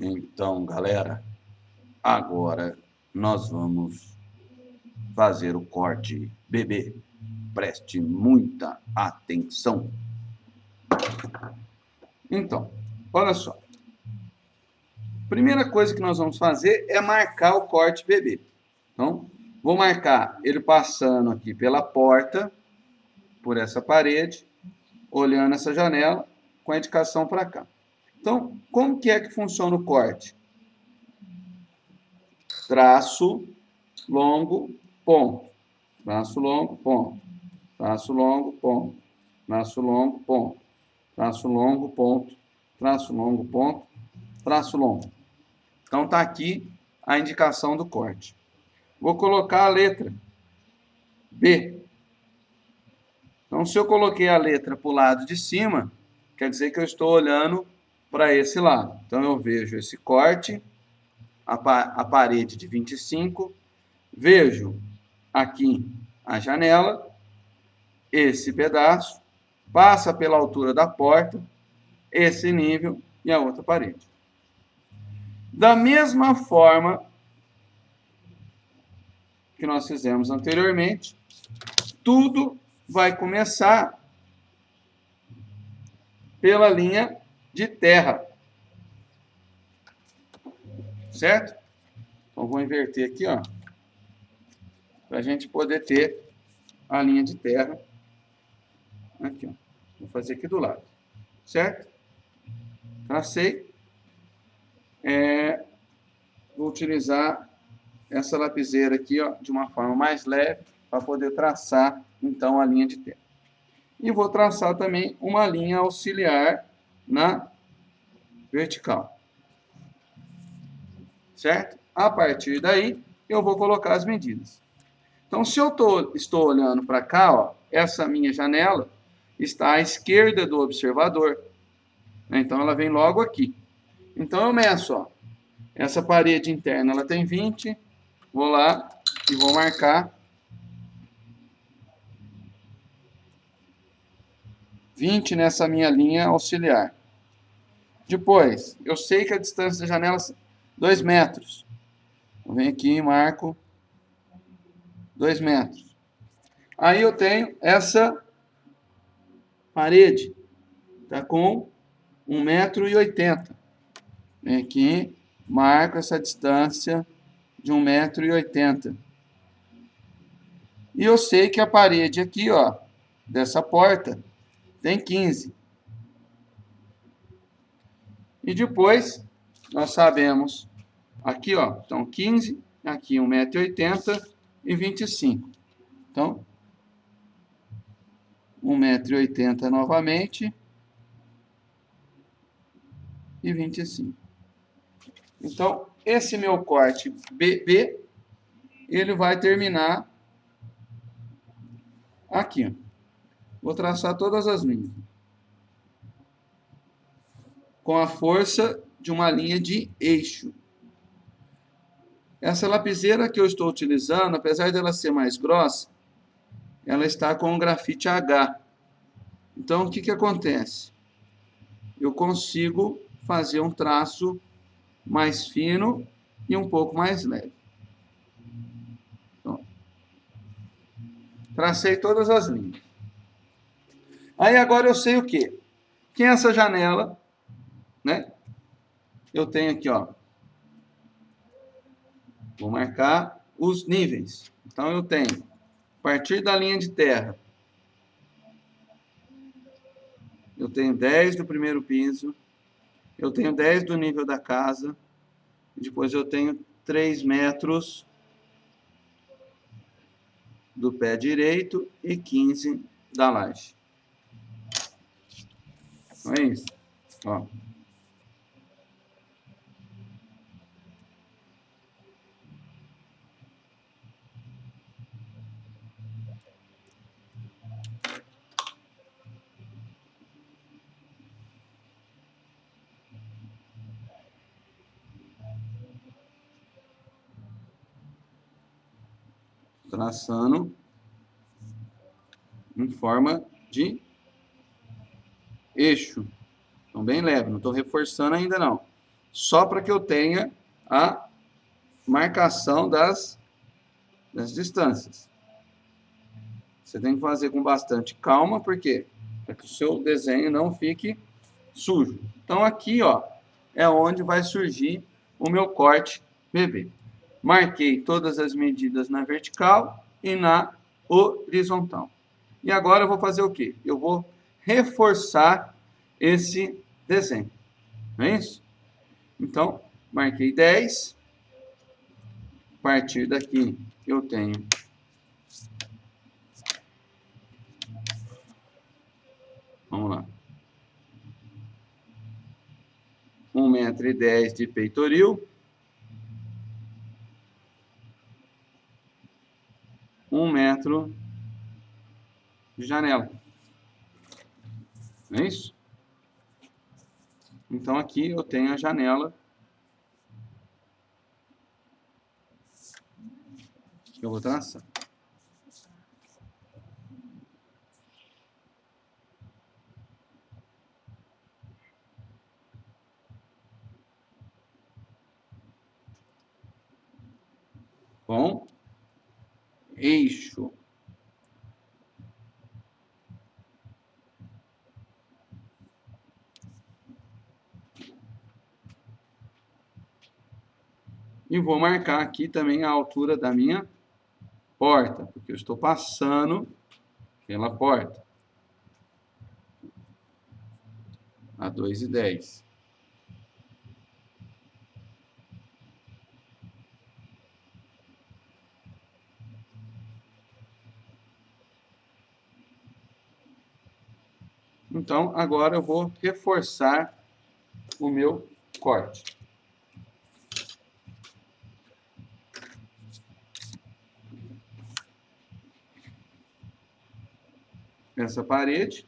Então, galera, agora nós vamos fazer o corte bebê. Preste muita atenção. Então, olha só. Primeira coisa que nós vamos fazer é marcar o corte bebê. Então, vou marcar ele passando aqui pela porta, por essa parede, olhando essa janela, com a indicação para cá. Então, como que é que funciona o corte? Traço longo, ponto. Traço longo, ponto. Traço longo, ponto. Traço longo, ponto. Traço longo, ponto. Traço longo, ponto. Traço longo. Então, está aqui a indicação do corte. Vou colocar a letra B. Então, se eu coloquei a letra para o lado de cima, quer dizer que eu estou olhando para esse lado. Então, eu vejo esse corte, a, a parede de 25, vejo aqui a janela, esse pedaço, passa pela altura da porta, esse nível e a outra parede. Da mesma forma que nós fizemos anteriormente, tudo vai começar pela linha de terra. Certo? Então, vou inverter aqui, ó. Para a gente poder ter a linha de terra. Aqui, ó. Vou fazer aqui do lado. Certo? Tracei. É, vou utilizar essa lapiseira aqui, ó, de uma forma mais leve, para poder traçar, então, a linha de terra. E vou traçar também uma linha auxiliar na vertical. Certo? A partir daí, eu vou colocar as medidas. Então, se eu tô, estou olhando para cá, ó, essa minha janela está à esquerda do observador. Então, ela vem logo aqui. Então, eu meço, ó, essa parede interna ela tem 20, vou lá e vou marcar 20 nessa minha linha auxiliar. Depois, eu sei que a distância da janela é 2 metros. Eu venho aqui e marco 2 metros. Aí eu tenho essa parede, está com 1,80 metro. E 80. Venho aqui, marco essa distância de 1,80 metro. E 80. E eu sei que a parede aqui, ó, dessa porta, tem 15. E depois, nós sabemos, aqui, ó, então 15, aqui 1,80m e 25. Então, 1,80m novamente e 25. Então, esse meu corte BB, ele vai terminar aqui. Vou traçar todas as linhas com a força de uma linha de eixo. Essa lapiseira que eu estou utilizando, apesar dela ser mais grossa, ela está com um grafite H. Então, o que, que acontece? Eu consigo fazer um traço mais fino e um pouco mais leve. Tracei todas as linhas. Aí agora eu sei o quê? Que essa janela né? Eu tenho aqui, ó. Vou marcar os níveis. Então, eu tenho, a partir da linha de terra, eu tenho 10 do primeiro piso, eu tenho 10 do nível da casa, depois eu tenho 3 metros do pé direito e 15 da laje. Então é isso. Ó. traçando em forma de eixo. Então, bem leve, não estou reforçando ainda não. só para que eu tenha a marcação das, das distâncias. Você tem que fazer com bastante calma, por quê? Para que o seu desenho não fique sujo. Então, aqui, ó, é onde vai surgir o meu corte bebê. Marquei todas as medidas na vertical e na horizontal. E agora eu vou fazer o quê? Eu vou reforçar esse desenho. Não é isso? Então, marquei 10. A partir daqui, eu tenho Vamos lá. 1,10 metro e dez de peitoril. Um metro de janela. Não é isso? Então, aqui eu tenho a janela. Eu vou traçar. com eixo. E vou marcar aqui também a altura da minha porta, porque eu estou passando pela porta. A 2,10. Então, agora eu vou reforçar o meu corte. Essa parede.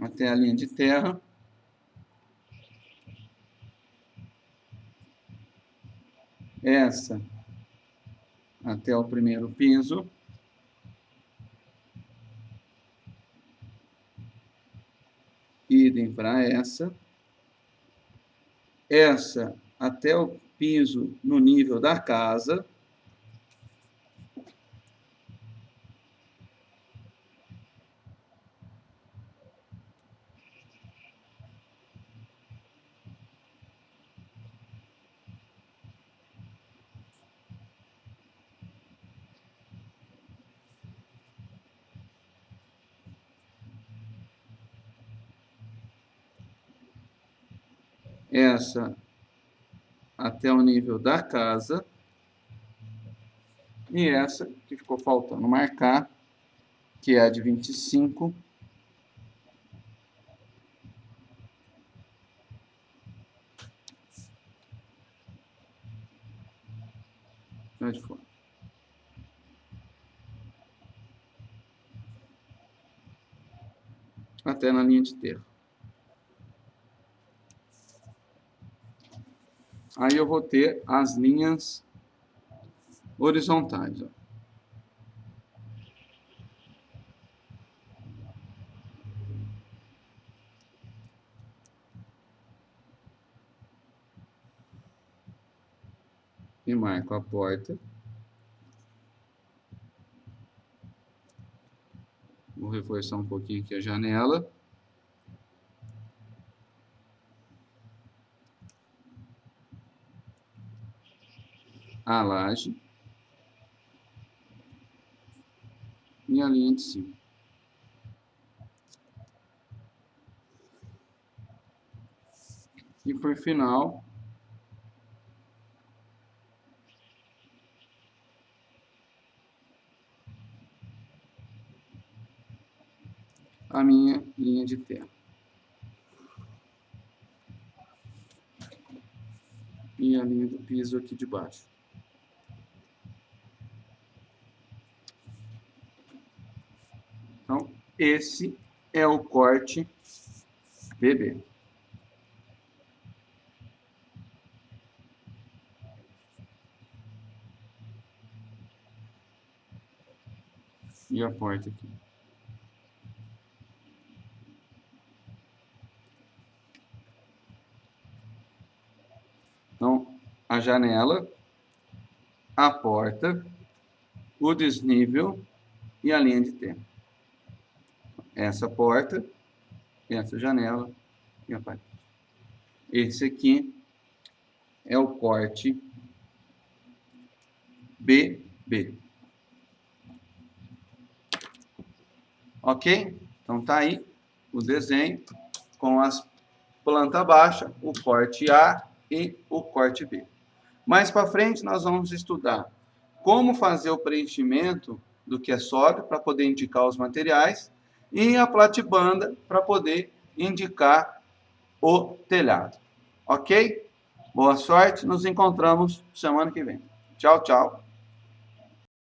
Até a linha de terra. Essa até o primeiro piso. Idem para essa. Essa até o piso no nível da casa. Essa até o nível da casa e essa que ficou faltando marcar, que é a de 25. Onde foi? Até na linha de terra. Aí eu vou ter as linhas horizontais. Ó. E marco a porta. Vou reforçar um pouquinho aqui a janela. Laje e a linha de cima. E por final, a minha linha de terra. E a linha do piso aqui de baixo. Esse é o corte BB. E a porta aqui. Então, a janela, a porta, o desnível e a linha de tempo. Essa porta, essa janela e a parede. Esse aqui é o corte BB. Ok? Então tá aí o desenho com as planta baixa, o corte A e o corte B. Mais para frente nós vamos estudar como fazer o preenchimento do que é sólido para poder indicar os materiais e a platibanda para poder indicar o telhado. Ok? Boa sorte, nos encontramos semana que vem. Tchau, tchau.